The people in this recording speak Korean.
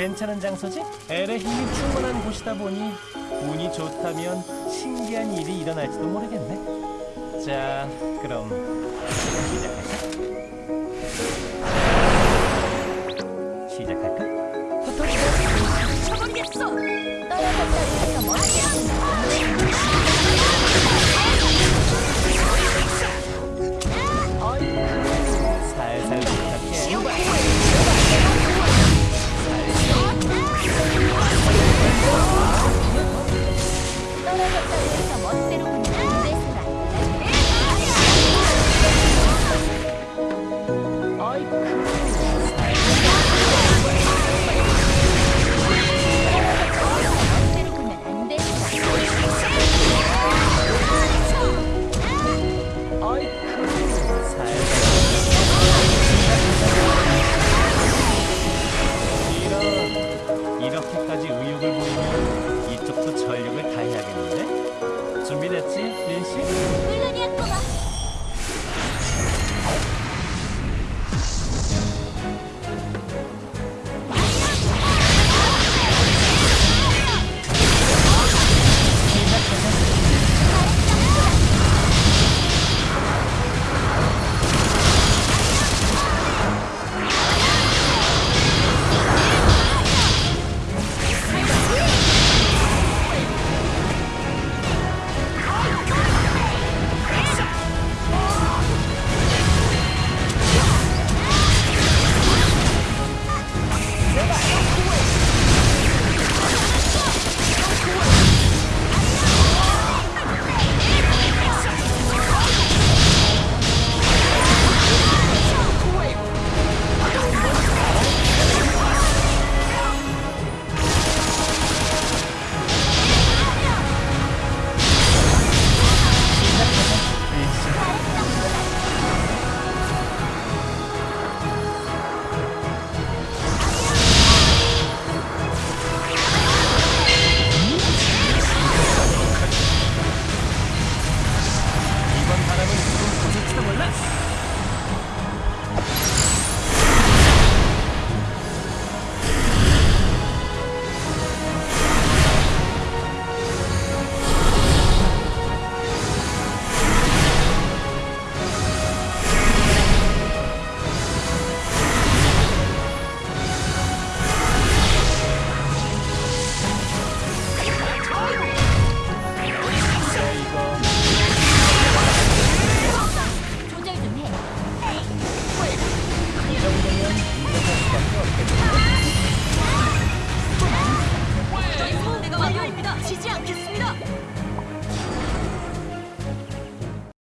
괜찮은 장소지? 엘의 힘이 충만한 곳이다 보니 운이 좋다면 신기한 일이 일어날지도 모르겠네. 자, 그럼 쳐버리겠어! 떨어졌다 린씨? 멜라니아 꼬마 这么。